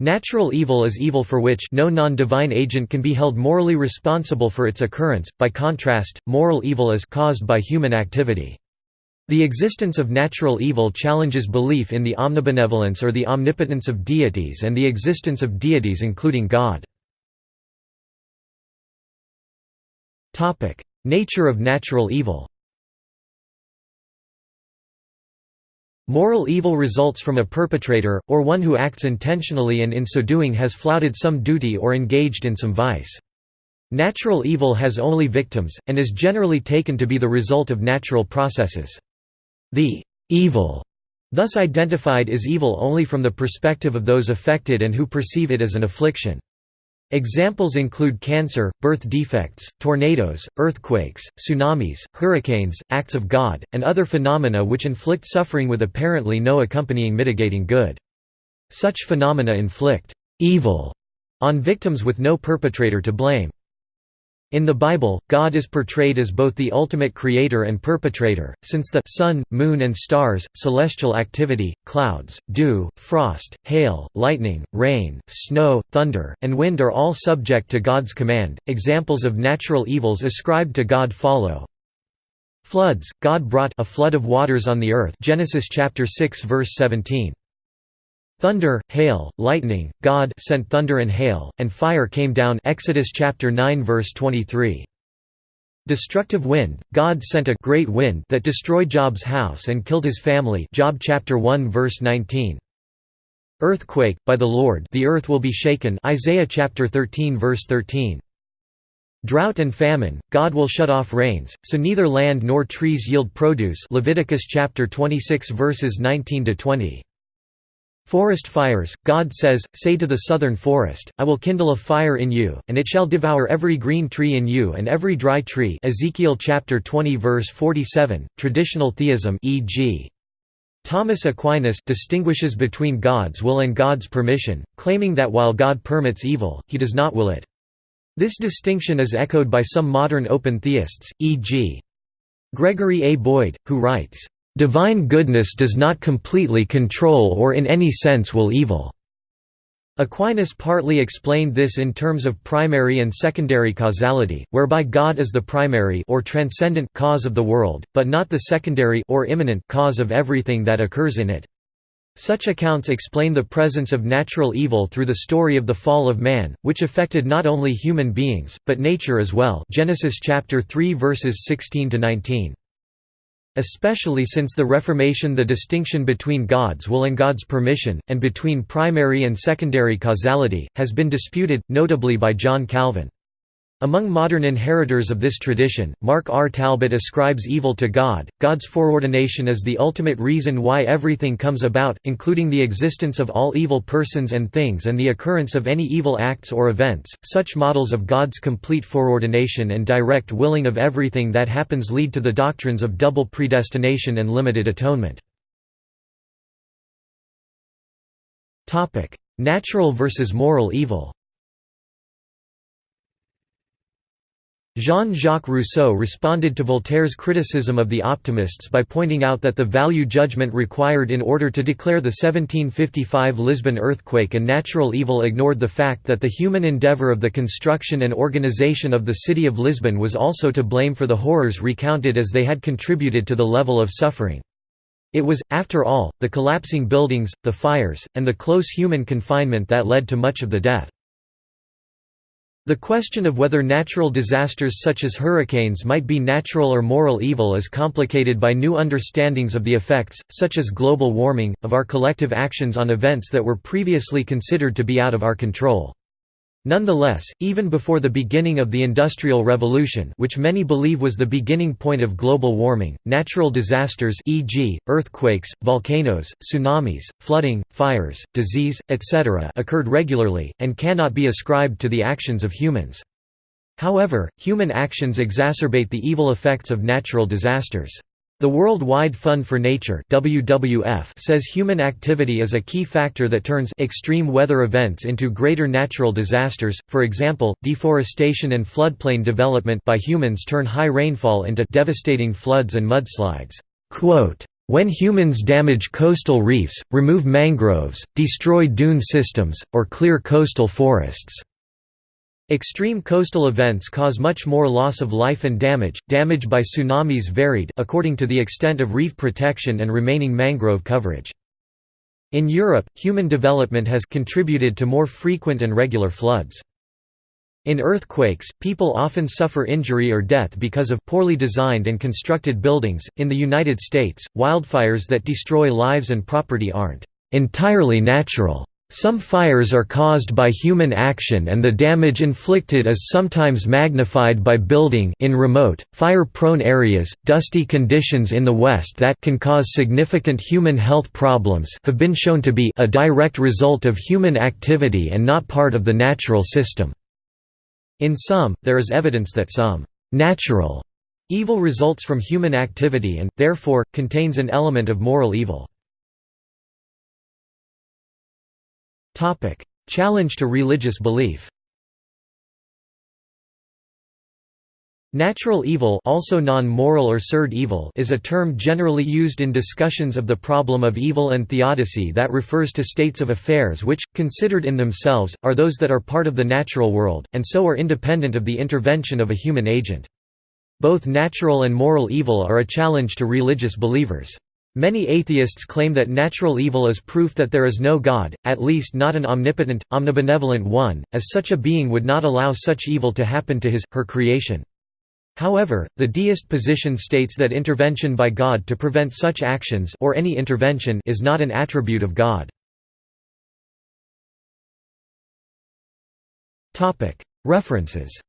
Natural evil is evil for which no non-divine agent can be held morally responsible for its occurrence, by contrast, moral evil is caused by human activity. The existence of natural evil challenges belief in the omnibenevolence or the omnipotence of deities and the existence of deities including God. Nature of natural evil Moral evil results from a perpetrator, or one who acts intentionally and in so doing has flouted some duty or engaged in some vice. Natural evil has only victims, and is generally taken to be the result of natural processes. The evil thus identified is evil only from the perspective of those affected and who perceive it as an affliction. Examples include cancer, birth defects, tornadoes, earthquakes, tsunamis, hurricanes, acts of God, and other phenomena which inflict suffering with apparently no accompanying mitigating good. Such phenomena inflict evil on victims with no perpetrator to blame. In the Bible, God is portrayed as both the ultimate creator and perpetrator, since the sun, moon and stars, celestial activity, clouds, dew, frost, hail, lightning, rain, snow, thunder, and wind are all subject to God's command. Examples of natural evils ascribed to God follow. Floods, God brought a flood of waters on the earth Genesis chapter 6 verse 17. Thunder, hail, lightning, God sent thunder and hail, and fire came down Exodus chapter 9 verse 23. Destructive wind, God sent a great wind that destroyed Job's house and killed his family Job chapter 1 verse 19. Earthquake, by the Lord the earth will be shaken Isaiah chapter 13 verse 13. Drought and famine, God will shut off rains, so neither land nor trees yield produce Leviticus chapter 26 verses 19 to 20. Forest fires, God says, say to the southern forest, I will kindle a fire in you, and it shall devour every green tree in you and every dry tree Ezekiel chapter 20 verse 47, traditional theism e.g. Thomas Aquinas distinguishes between God's will and God's permission, claiming that while God permits evil, he does not will it. This distinction is echoed by some modern open theists, e.g. Gregory A. Boyd, who writes, Divine goodness does not completely control or in any sense will evil. Aquinas partly explained this in terms of primary and secondary causality, whereby God is the primary or transcendent cause of the world, but not the secondary or immanent cause of everything that occurs in it. Such accounts explain the presence of natural evil through the story of the fall of man, which affected not only human beings, but nature as well Genesis chapter 3 verses 16 to 19. Especially since the Reformation the distinction between God's will and God's permission, and between primary and secondary causality, has been disputed, notably by John Calvin. Among modern inheritors of this tradition, Mark R. Talbot ascribes evil to God. God's foreordination is the ultimate reason why everything comes about, including the existence of all evil persons and things and the occurrence of any evil acts or events. Such models of God's complete foreordination and direct willing of everything that happens lead to the doctrines of double predestination and limited atonement. Natural versus moral evil Jean-Jacques Rousseau responded to Voltaire's criticism of the optimists by pointing out that the value judgment required in order to declare the 1755 Lisbon earthquake a natural evil ignored the fact that the human endeavour of the construction and organisation of the city of Lisbon was also to blame for the horrors recounted as they had contributed to the level of suffering. It was, after all, the collapsing buildings, the fires, and the close human confinement that led to much of the death. The question of whether natural disasters such as hurricanes might be natural or moral evil is complicated by new understandings of the effects, such as global warming, of our collective actions on events that were previously considered to be out of our control. Nonetheless, even before the beginning of the Industrial Revolution which many believe was the beginning point of global warming, natural disasters e.g., earthquakes, volcanoes, tsunamis, flooding, fires, disease, etc. occurred regularly, and cannot be ascribed to the actions of humans. However, human actions exacerbate the evil effects of natural disasters. The World Wide Fund for Nature WWF says human activity is a key factor that turns extreme weather events into greater natural disasters, for example, deforestation and floodplain development by humans turn high rainfall into devastating floods and mudslides. When humans damage coastal reefs, remove mangroves, destroy dune systems, or clear coastal forests. Extreme coastal events cause much more loss of life and damage. Damage by tsunamis varied according to the extent of reef protection and remaining mangrove coverage. In Europe, human development has contributed to more frequent and regular floods. In earthquakes, people often suffer injury or death because of poorly designed and constructed buildings. In the United States, wildfires that destroy lives and property aren't entirely natural. Some fires are caused by human action and the damage inflicted is sometimes magnified by building in remote, fire-prone areas. Dusty conditions in the West that can cause significant human health problems have been shown to be a direct result of human activity and not part of the natural system. In some, there is evidence that some natural evil results from human activity and, therefore, contains an element of moral evil. Topic: Challenge to religious belief. Natural evil also non-moral or surd evil is a term generally used in discussions of the problem of evil and theodicy that refers to states of affairs which, considered in themselves, are those that are part of the natural world, and so are independent of the intervention of a human agent. Both natural and moral evil are a challenge to religious believers. Many atheists claim that natural evil is proof that there is no God, at least not an omnipotent, omnibenevolent one, as such a being would not allow such evil to happen to his, her creation. However, the deist position states that intervention by God to prevent such actions or any intervention is not an attribute of God. References